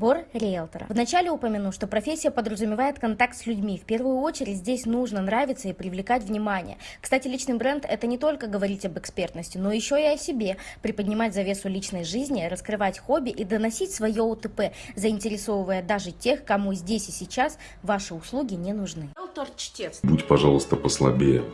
Бор риэлтора. Вначале упомяну, что профессия подразумевает контакт с людьми. В первую очередь здесь нужно нравиться и привлекать внимание. Кстати, личный бренд – это не только говорить об экспертности, но еще и о себе, приподнимать завесу личной жизни, раскрывать хобби и доносить свое УТП, заинтересовывая даже тех, кому здесь и сейчас ваши услуги не нужны. Будь, пожалуйста, послабее.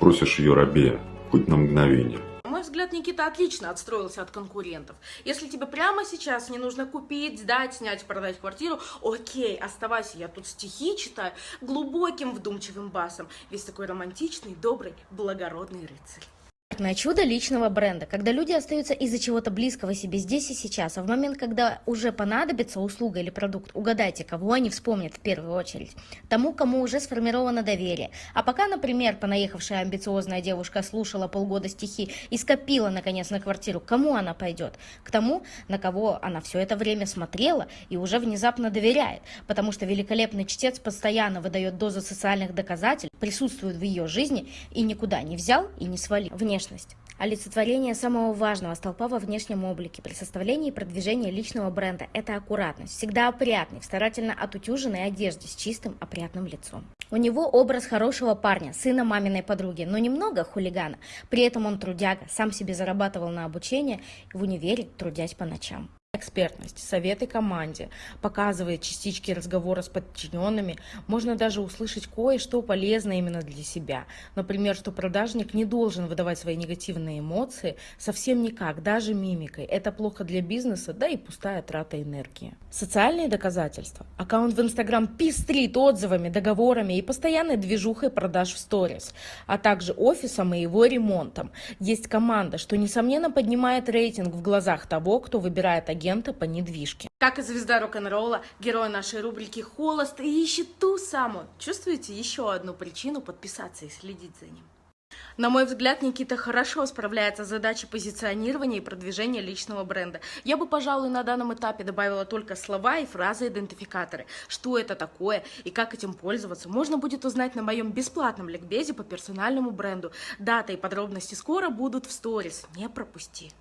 Просишь ее рабея, хоть на мгновение. Взгляд, Никита отлично отстроился от конкурентов. Если тебе прямо сейчас не нужно купить, сдать, снять, продать квартиру, окей, оставайся, я тут стихи читаю глубоким вдумчивым басом. Весь такой романтичный, добрый, благородный рыцарь. На чудо личного бренда, когда люди остаются из-за чего-то близкого себе здесь и сейчас, а в момент, когда уже понадобится услуга или продукт, угадайте, кого они вспомнят в первую очередь. Тому, кому уже сформировано доверие. А пока, например, понаехавшая амбициозная девушка слушала полгода стихи и скопила, наконец, на квартиру, кому она пойдет? К тому, на кого она все это время смотрела и уже внезапно доверяет, потому что великолепный чтец постоянно выдает дозу социальных доказательств, присутствует в ее жизни и никуда не взял и не свалил. Внешне внешность. Олицетворение самого важного столпа во внешнем облике при составлении и продвижении личного бренда – это аккуратность. Всегда опрятный, в старательно отутюженной одежде с чистым, опрятным лицом. У него образ хорошего парня, сына маминой подруги, но немного хулигана. При этом он трудяга, сам себе зарабатывал на обучение в универе, трудясь по ночам экспертность, советы команде, показывает частички разговора с подчиненными, можно даже услышать кое-что полезное именно для себя. Например, что продажник не должен выдавать свои негативные эмоции совсем никак, даже мимикой. Это плохо для бизнеса, да и пустая трата энергии. Социальные доказательства. Аккаунт в Инстаграм пестрит отзывами, договорами и постоянной движухой продаж в сторис, а также офисом и его ремонтом. Есть команда, что несомненно поднимает рейтинг в глазах того, кто выбирает агентство агента по недвижке. Как и звезда рок-н-ролла, герой нашей рубрики «Холост» и ищет ту самую. Чувствуете еще одну причину подписаться и следить за ним? На мой взгляд, Никита хорошо справляется с задачей позиционирования и продвижения личного бренда. Я бы, пожалуй, на данном этапе добавила только слова и фразы-идентификаторы. Что это такое и как этим пользоваться, можно будет узнать на моем бесплатном ликбезе по персональному бренду. Дата и подробности скоро будут в сторис. Не пропусти.